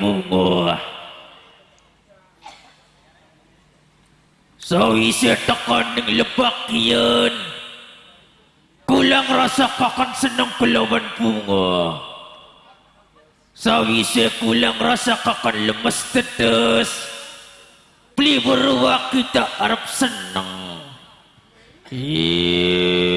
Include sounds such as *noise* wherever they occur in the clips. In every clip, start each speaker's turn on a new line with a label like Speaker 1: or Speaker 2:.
Speaker 1: bunga Sawise tekan ning lebakian Kulang rasa kakan senang kelawan bunga. Sawise kulang rasa kakan lemes tetes Beli kita Arab senang.
Speaker 2: Senang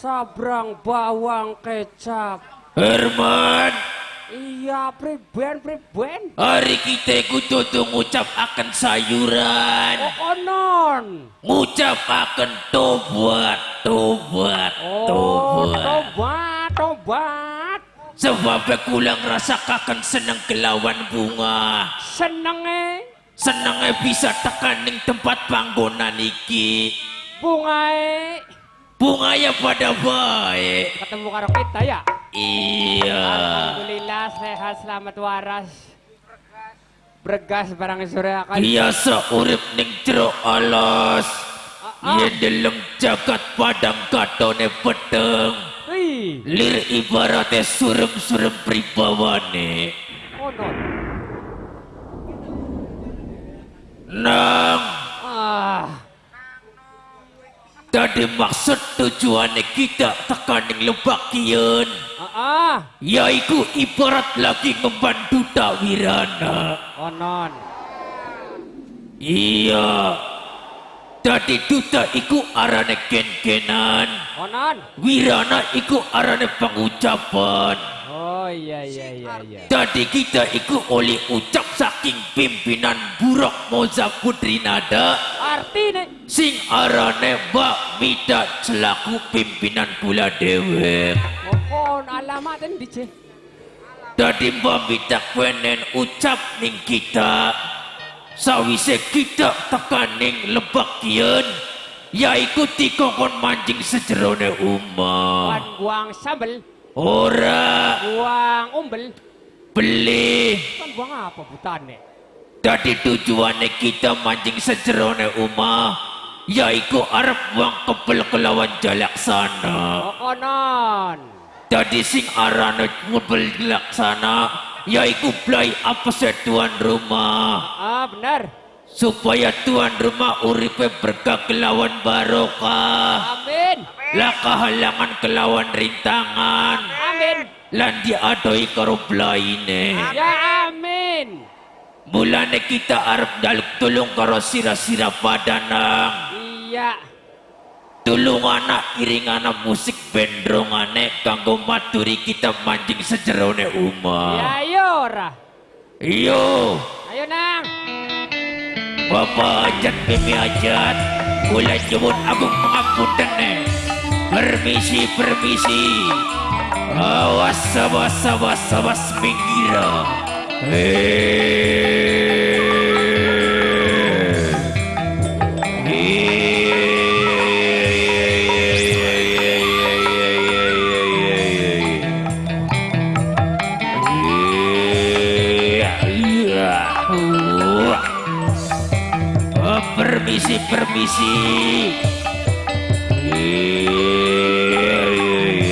Speaker 2: Sabrang bawang kecap.
Speaker 1: Herman.
Speaker 2: Iya, priben, priben.
Speaker 1: hari kita kudu ngucap akan sayuran.
Speaker 2: Oh, konon.
Speaker 1: Ngucap akan tobat, tobat,
Speaker 2: Oh,
Speaker 1: tobat.
Speaker 2: tobat, tobat.
Speaker 1: Sebab kulang rasa kakan seneng kelawan bunga.
Speaker 2: Seneng eh.
Speaker 1: Senengnya bisa tekan ning tempat panggonan iki.
Speaker 2: Bunga eh.
Speaker 1: Bunga ya pada baik.
Speaker 2: Ketemu karo kita ya.
Speaker 1: Iya.
Speaker 2: Alhamdulillah sehat selamat waras. Bergas barang sore akan.
Speaker 1: Biasa urip ning jero alas.
Speaker 2: Ah, ah.
Speaker 1: Yen deleng jagat padang katone pedeng.
Speaker 2: Wih,
Speaker 1: Lir ibaratnya surem-surem pribawane. Nang,
Speaker 2: Ah,
Speaker 1: tadi maksud tujuannya kita tekaning lebakian.
Speaker 2: ah, ah.
Speaker 1: Yaiku ibarat lagi ngebantu tak wirana.
Speaker 2: Konon.
Speaker 1: Iya. Tadi duta iku arane ken-kenan.
Speaker 2: Konon.
Speaker 1: Wirana iku arane pengucapan.
Speaker 2: Oh iya iya iya iya.
Speaker 1: Tadi kita iku oleh ucap saking pimpinan Buruk Moza Putri Nada
Speaker 2: Arti nih.
Speaker 1: sing arane Mbak Mida selaku pimpinan pula dewek.
Speaker 2: Oh, kon alamat ini dice.
Speaker 1: Tadi Mbak Mida kwenen ucap ning kita sawise kita tekaning lebakian yaiku dikongkon mancing sejerone
Speaker 2: Kan
Speaker 1: umah.
Speaker 2: buang sambel,
Speaker 1: Ora
Speaker 2: buang umbel.
Speaker 1: beli
Speaker 2: Kan buang apa butane?
Speaker 1: Jadi tujuannya kita mancing sejerone umah Yaiku arep buang kepel kelawan jalaksana
Speaker 2: Oh konon.
Speaker 1: Jadi sing arane kepel jalaksana Yaiku belai apa tuan rumah
Speaker 2: Ah benar.
Speaker 1: Supaya tuan rumah uripe berkah kelawan barokah
Speaker 2: Amin.
Speaker 1: Lah kehalangan kelawan rintangan
Speaker 2: Amin.
Speaker 1: Lan diadoi karo belaine
Speaker 2: Ya amin.
Speaker 1: Mulane kita arep daluk tulung karo sira-sira padanang
Speaker 2: Iya.
Speaker 1: Tulung anak iring anak musik bendrongane kanggo maturi kita mancing sejerone
Speaker 2: Ya
Speaker 1: umah.
Speaker 2: ayo ora.
Speaker 1: Iyo,
Speaker 2: Ayo nang.
Speaker 1: Bapak ajat mimi ajat, kula nyebut agung pengapunten nih. Permisi, permisi. Awas, awas, awas, awas, minggir. Eh. Permisi, permisi. Iya, iya,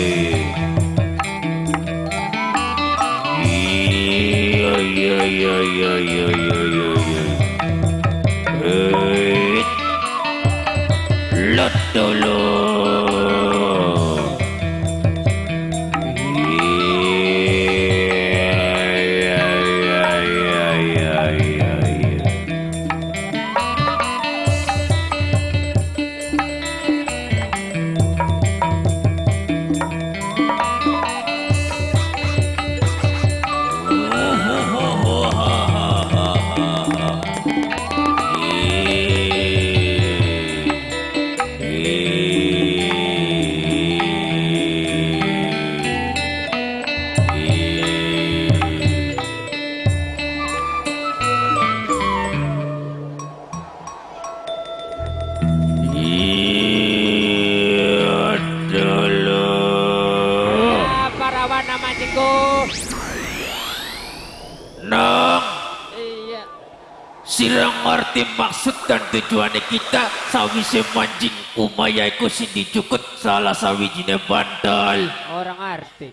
Speaker 1: sirang ngerti maksud dan tujuan kita sawise mancing umaya iku sing dicukut salah sawijine bandal.
Speaker 2: Orang arti.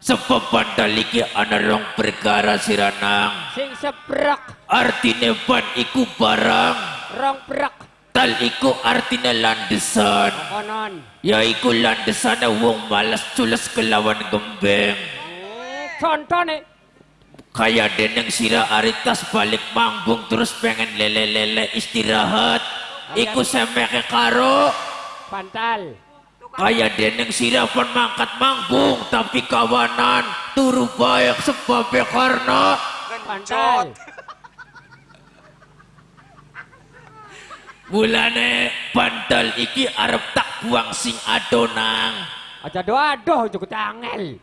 Speaker 1: Sebab bandal iki ana rong perkara siranang.
Speaker 2: Sing sebrek.
Speaker 1: Artine ban iku barang,
Speaker 2: Rong brek.
Speaker 1: tal iku artine landesan.
Speaker 2: Konon.
Speaker 1: Yaiku landesane wong malas cules kelawan gembeng.
Speaker 2: Hmm,
Speaker 1: Kaya deneng sira aritas balik manggung terus pengen lele-lele istirahat. Iku semeke karo
Speaker 2: Pantal.
Speaker 1: kaya deneng sira pun mangkat manggung tapi kawanan turu bayak sebab karena
Speaker 2: Pantal.
Speaker 1: bulane *laughs* bantal iki arep tak buang sing adonang
Speaker 2: Aja doa doh cukup angel.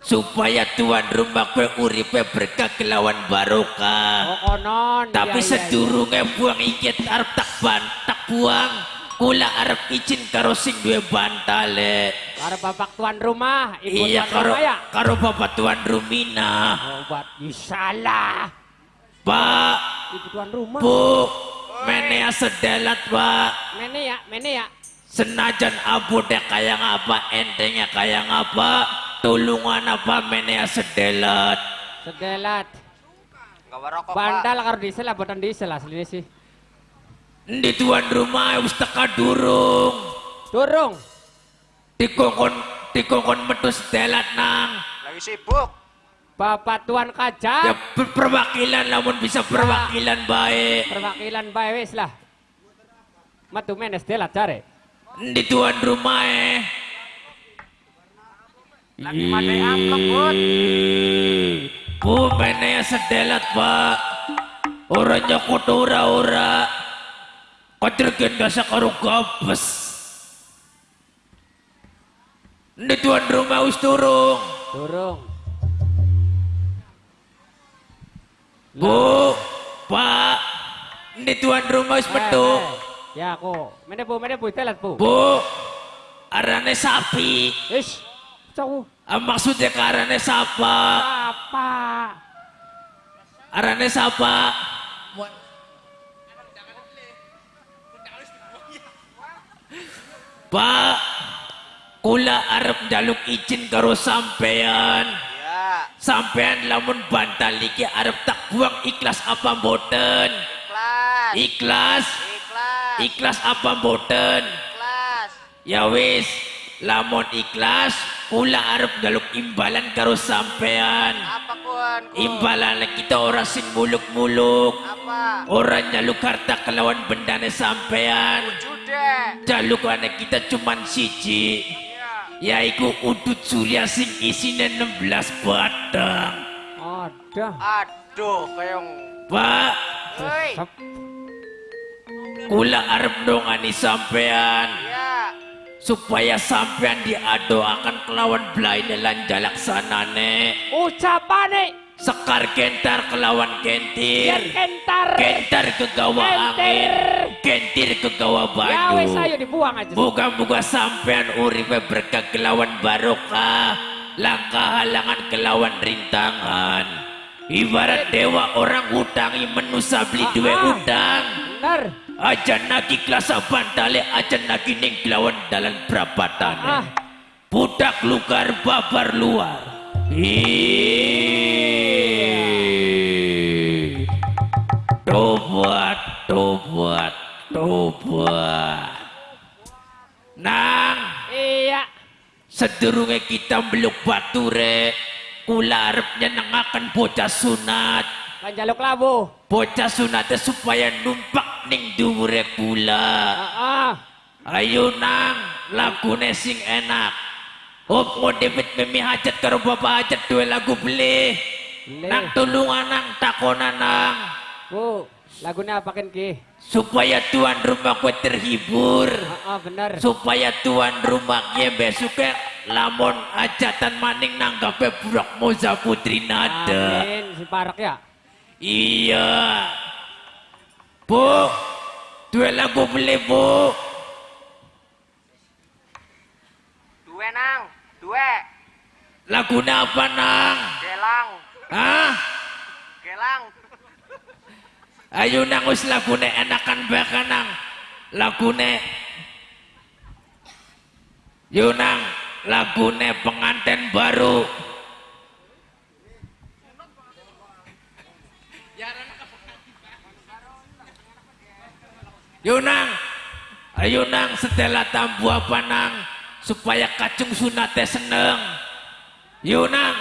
Speaker 1: Supaya tuan rumah kue uripe berkah kelawan barokah.
Speaker 2: Oh konon.
Speaker 1: Tapi
Speaker 2: Iya, iya,
Speaker 1: sedurunge buang iki arep tak ban tak buang. Kula arep izin karo sing duwe bantale.
Speaker 2: iya. Karo bapak tuan rumah. Ibu
Speaker 1: Iya
Speaker 2: tuan
Speaker 1: karo
Speaker 2: rumah ya.
Speaker 1: karo bapak tuan Rumina.
Speaker 2: Oh, buat salah.
Speaker 1: Pak,
Speaker 2: Ibu tuan rumah.
Speaker 1: Bu, menea sedelat, Pak.
Speaker 2: Mene ya, mene ya.
Speaker 1: Senajan abu dek kayak apa, entengnya kayak apa, tulungan apa menea sedelat.
Speaker 2: Sedelat.
Speaker 3: Gak warokok pak.
Speaker 2: Bandal karo diesel lah, botan diesel aslinya sih.
Speaker 1: Di tuan rumah wis teka durung.
Speaker 2: Durung.
Speaker 1: Dikongkon dikongkon metu sedelat nang.
Speaker 3: Lagi sibuk.
Speaker 2: Bapak tuan
Speaker 1: Ya
Speaker 2: kaca.
Speaker 1: per- perwakilan namun bisa perwakilan baik.
Speaker 2: Perwakilan bae wis lah. Matu menes delat cari.
Speaker 1: Di tuan rumah eh.
Speaker 3: Lagi pandai amplop bud.
Speaker 1: Bu sedelat pak. Orangnya kudu ora-ora. Kadir gendasa karo gabes. Di tuan rumah wis turung.
Speaker 2: Durung.
Speaker 1: Bu, Pak, di tuan rumah wis metu.
Speaker 2: Eh, eh. Ya aku. Mene bu, mene bu, delat bu.
Speaker 1: Bu, arane sapi.
Speaker 2: Ish. Cau.
Speaker 1: Ah, maksudnya ke arane sapa?
Speaker 2: Apa?
Speaker 1: Arane sapa? Pak, kula arep njaluk izin karo sampean.
Speaker 3: Ya.
Speaker 1: Sampean lamun bantal iki arep tak buang ikhlas apa mboten?
Speaker 3: Ikhlas.
Speaker 1: Ikhlas.
Speaker 3: Ikhlas.
Speaker 1: Ikhlas apa mboten?
Speaker 3: Ikhlas.
Speaker 1: Ya wis, lamun ikhlas, kula arep njaluk imbalan karo sampean.
Speaker 3: Apa? Kun?
Speaker 1: Imbalan kita ora sing muluk-muluk.
Speaker 3: Apa?
Speaker 1: Orang nyaluk harta kelawan bendane sampean.
Speaker 3: Jude.
Speaker 1: Jalukane kita cuman siji.
Speaker 3: Iya.
Speaker 1: Yaiku udut surya sing isine 16 batang.
Speaker 2: Ada.
Speaker 3: Aduh, kayong.
Speaker 1: Pak, kula arep dongani sampean
Speaker 3: Ya.
Speaker 1: Supaya sampean diadoakan kelawan belaine lan jalaksanane.
Speaker 2: Ucapane.
Speaker 1: Sekar kentar kelawan
Speaker 2: Biar
Speaker 1: kentir.
Speaker 2: kentar.
Speaker 1: Kentar kegawa angin. Kentir kegawa
Speaker 2: Ya wes
Speaker 1: banyu.
Speaker 2: ayo dibuang aja.
Speaker 1: Moga-moga sampean uripe berkah kelawan barokah, langkah halangan kelawan rintangan. Ibarat dewa orang hutangi menusa beli duwe
Speaker 2: Ah, ah.
Speaker 1: Aja nagi klasa bantale aja nagi ning kelawan dalan
Speaker 2: Ah.
Speaker 1: prapatane. Budak lugar babar luar. Tobat, tobat, tobat. Nang,
Speaker 2: Iya.
Speaker 1: sedurunge kita meluk bature, kula arep nyenengaken bocah sunat.
Speaker 2: Panjaluk labu.
Speaker 1: Bocah sunatnya supaya numpak ning dhuwure kula.
Speaker 2: Ah.
Speaker 1: Ayo nang, lagune sing enak. Op ngondepit mimi hajat karo bapak hajat dua lagu beli. Nang tulungan nang takonan nang.
Speaker 2: Bu, lagunya apakan ki?
Speaker 1: Supaya tuan rumah kue terhibur.
Speaker 2: Ah, ah, bener.
Speaker 1: Supaya tuan rumahnya besoknya lamun hajatan maning nanggape burak moza putri nada.
Speaker 2: Amin, si parak ya.
Speaker 1: Iya. Bu, dua lagu beli bu.
Speaker 3: Dua nang. Dua.
Speaker 1: Lagunya apa nang?
Speaker 3: Gelang.
Speaker 1: Hah?
Speaker 3: Larang.
Speaker 1: Ayo nang wis lagune enakan bakanang. Lagune Yunang lagune pengantin baru. Yunang, ayo nang setelah tambu apa nang supaya kacung sunate seneng. Yunang,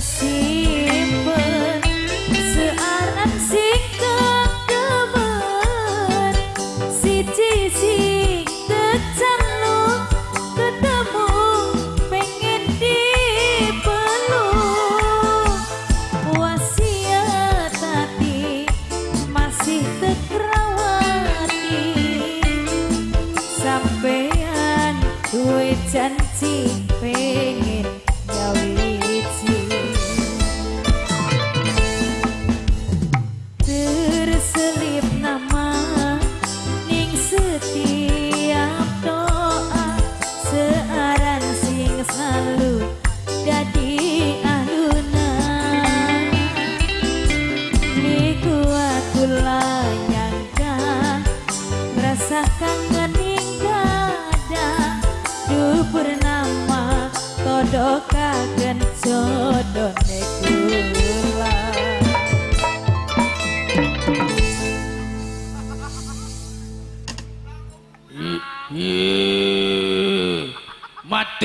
Speaker 4: kesimpen searan sing kedemen siji sing kecanluk ketemu pengen dipeluk. Wasiat hati masih tekrawati sampean duwe janji pengen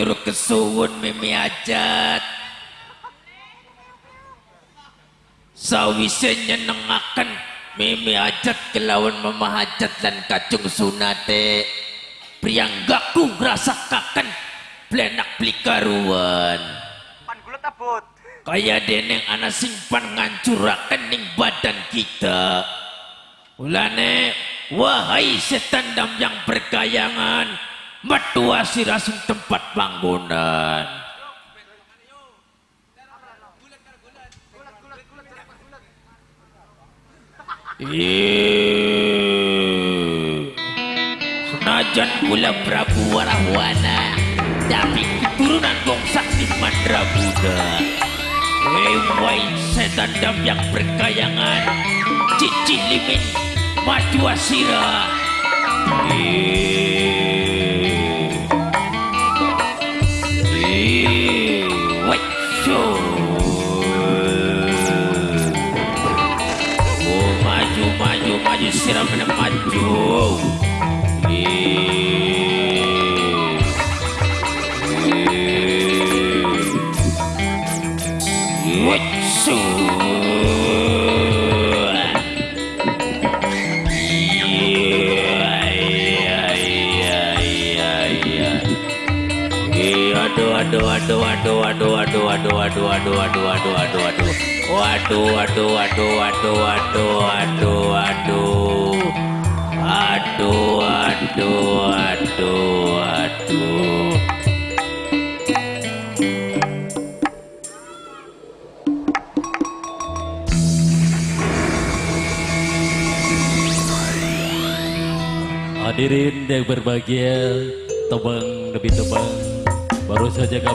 Speaker 1: matur kesuwun mimi ajat. Sawise nyenengaken mimi ajat kelawan memahajat dan kacung sunate. Priyanggaku ngrasakaken blenak blikaruan.
Speaker 3: Pan gulet abot.
Speaker 1: Kaya deneng ana simpan ngancuraken ning badan kita. Ulane, wahai setan dam yang berkayangan, metua sirasung tempat panggonan. Senajan gula Prabu warahwana, tapi keturunan bangsa di Mandra Buddha. Setan dam yang berkayangan Cici limit Maju asira Yeah. Maju siram dan maju. Iya, iya, iya, iya, iya. Ih, aduh aduh aduh aduh aduh aduh aduh aduh aduh aduh aduh aduh aduh waduh waduh waduh waduh waduh waduh waduh. Aduh aduh aduh aduh
Speaker 5: Hadirin yang berbahagia, tebang demi tebang, baru saja kami